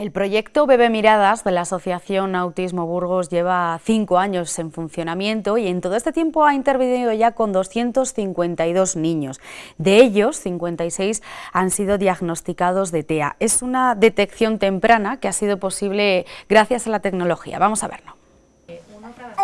El proyecto Bebe Miradas de la Asociación Autismo Burgos lleva cinco años en funcionamiento y en todo este tiempo ha intervenido ya con 252 niños. De ellos, 56 han sido diagnosticados de TEA. Es una detección temprana que ha sido posible gracias a la tecnología. Vamos a verlo.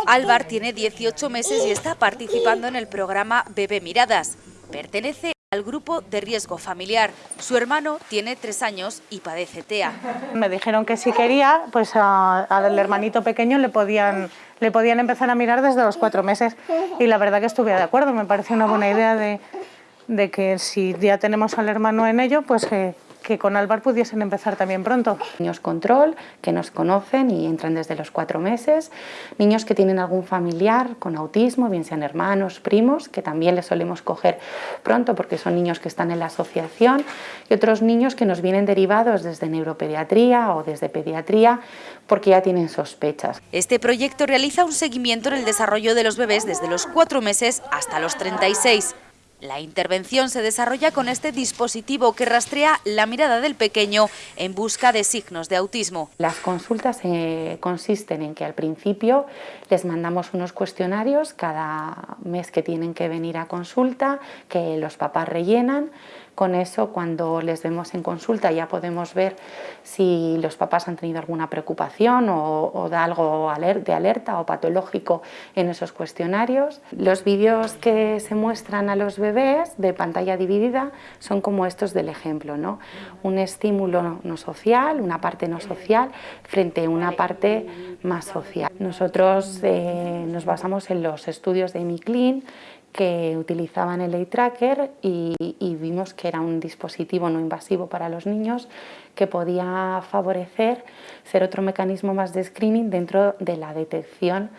Álvar tiene 18 meses y está participando en el programa Bebe Miradas. Pertenece al grupo de riesgo familiar. Su hermano tiene tres años y padece TEA. Me dijeron que si quería, pues al hermanito pequeño le podían, le podían empezar a mirar desde los cuatro meses y la verdad que estuve de acuerdo, me pareció una buena idea de, que si ya tenemos al hermano en ello, pues eh, que con Alvar pudiesen empezar también pronto. Niños control que nos conocen y entran desde los cuatro meses, niños que tienen algún familiar con autismo, bien sean hermanos, primos, que también les solemos coger pronto porque son niños que están en la asociación y otros niños que nos vienen derivados desde neuropediatría o desde pediatría porque ya tienen sospechas. Este proyecto realiza un seguimiento en el desarrollo de los bebés desde los cuatro meses hasta los 36. La intervención se desarrolla con este dispositivo que rastrea la mirada del pequeño en busca de signos de autismo. Las consultas eh, consisten en que al principio les mandamos unos cuestionarios cada mes que tienen que venir a consulta, que los papás rellenan con eso, cuando les vemos en consulta, ya podemos ver si los papás han tenido alguna preocupación o, da algo de alerta o patológico en esos cuestionarios. Los vídeos que se muestran a los bebés de pantalla dividida son como estos del ejemplo, ¿no? un estímulo no social, una parte no social, frente a una parte más social. Nosotros eh, nos basamos en los estudios de Clean que utilizaban el eye tracker y, y, vimos que era un dispositivo no invasivo para los niños que podía favorecer ser otro mecanismo más de screening dentro de la detección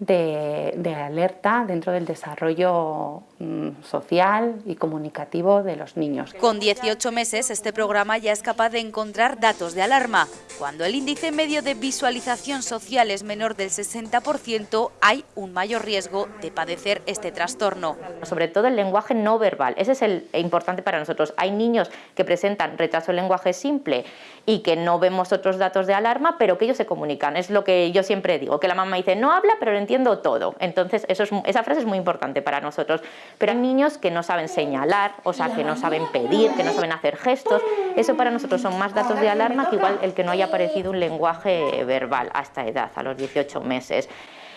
de, alerta dentro del desarrollo mm, social y comunicativo de los niños. Con 18 meses este programa ya es capaz de encontrar datos de alarma. Cuando el índice medio de visualización social es menor del 60%, hay un mayor riesgo de padecer este trastorno. Sobre todo el lenguaje no verbal, ese es el importante para nosotros. Hay niños que presentan retraso del lenguaje simple y que no vemos otros datos de alarma, pero que ellos se comunican. Es lo que yo siempre digo, que la mamá dice no habla, pero entiendo todo. Entonces, esa frase es muy importante para nosotros. Pero hay niños que no saben señalar, o sea, que no saben pedir, que no saben hacer gestos. Eso para nosotros son más datos de alarma que igual el que no haya aparecido un lenguaje verbal a esta edad, a los 18 meses.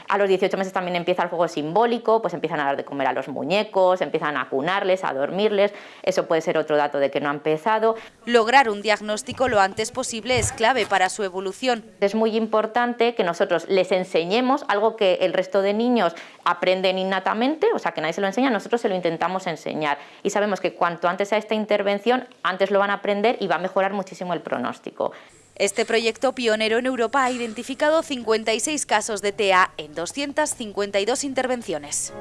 A los 18 meses también empieza el juego simbólico, pues empiezan a dar de comer a los muñecos, empiezan a cunarles, a dormirles, eso puede ser otro dato de que no ha empezado. Lograr un diagnóstico lo antes posible es clave para su evolución. Es muy importante que nosotros les enseñemos algo que el resto de niños aprenden innatamente, o sea que nadie se lo enseña, nosotros se lo intentamos enseñar y sabemos que cuanto antes a esta intervención, antes lo van a aprender y va a mejorar muchísimo el pronóstico. Este proyecto pionero en Europa ha identificado 56 casos de TEA en 252 intervenciones.